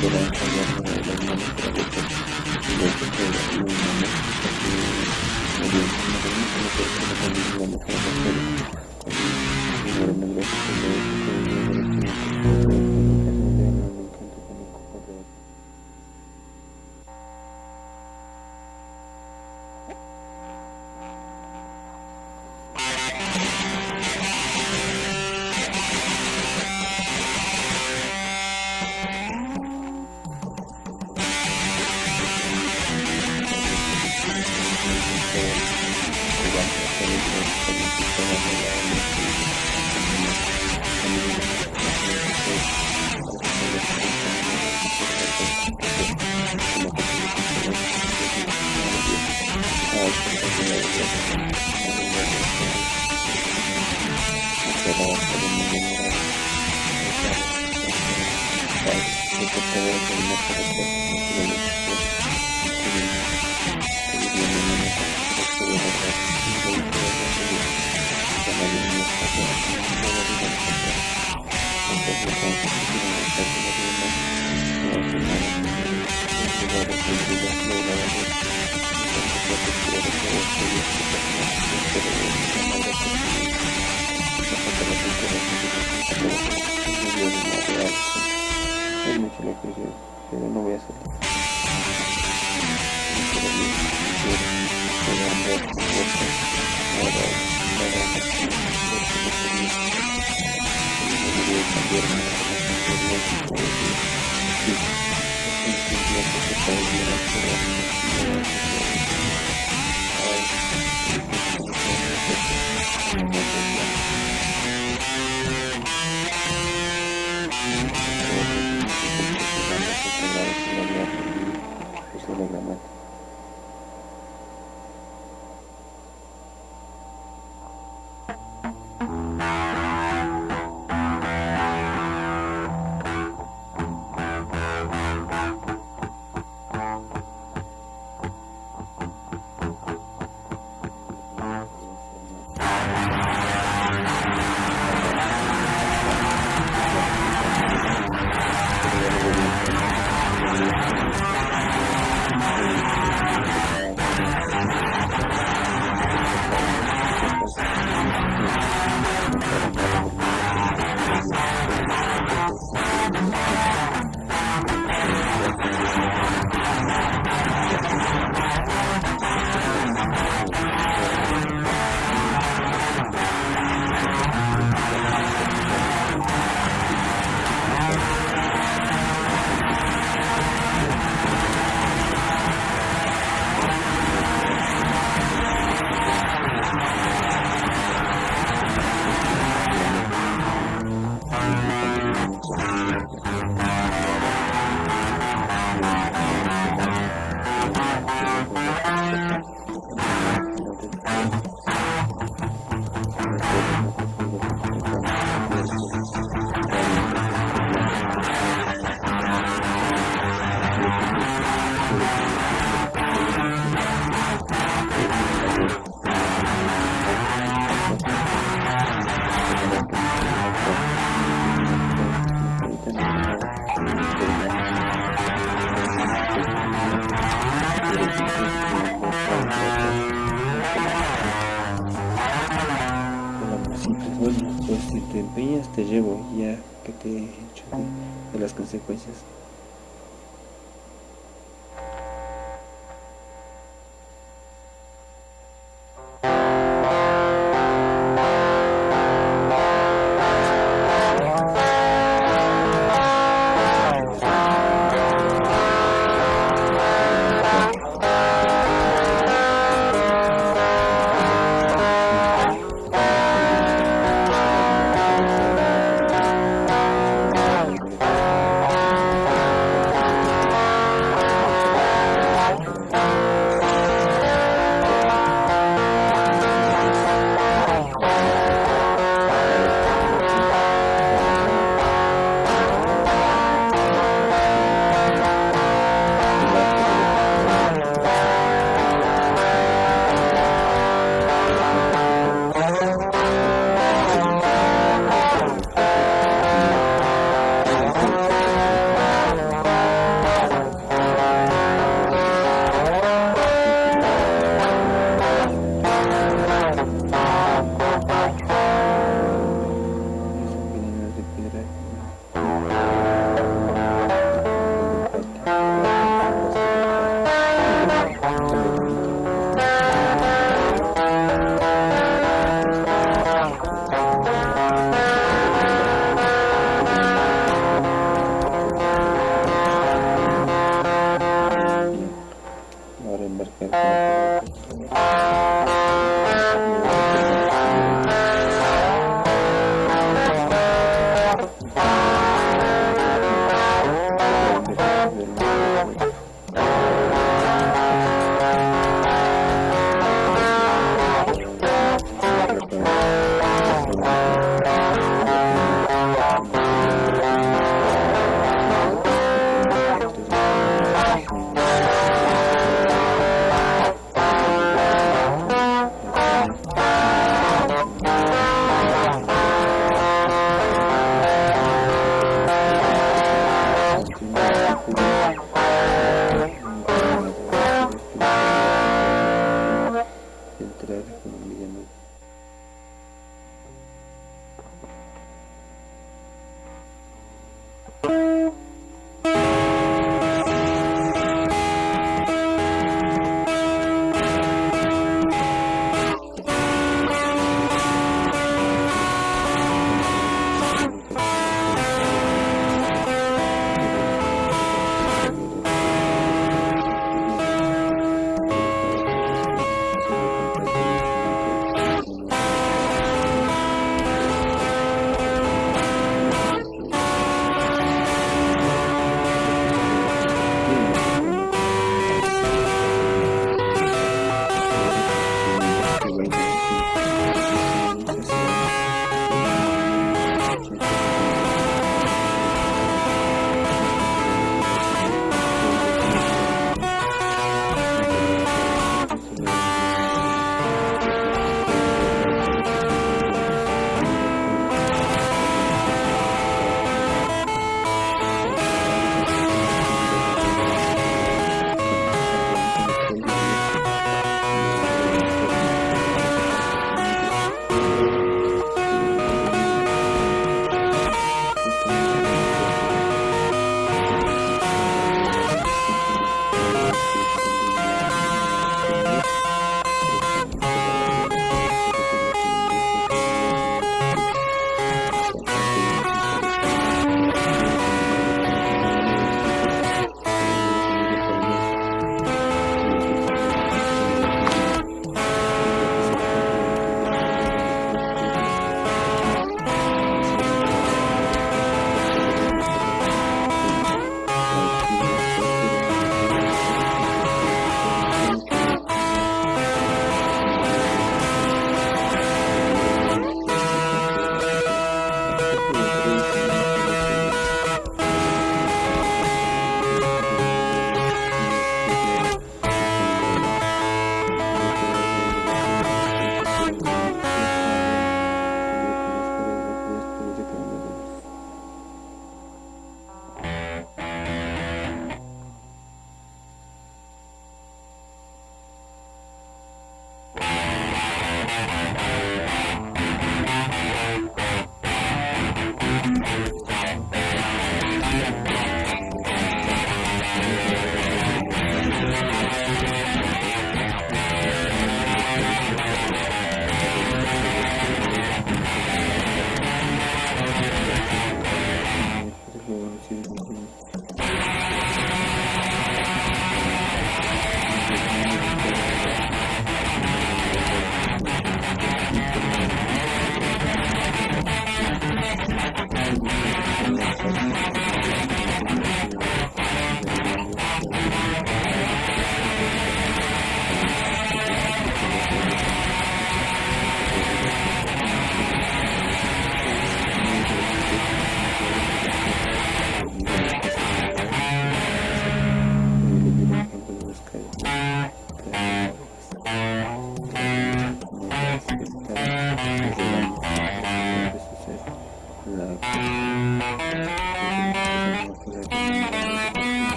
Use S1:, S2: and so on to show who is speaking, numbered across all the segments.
S1: podrán salvar para el alma de la boca. De hecho, se lo una mujer, porque la violencia no permite la persona con la mujer no voy a hacerlo. consecuencias.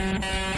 S1: Bye.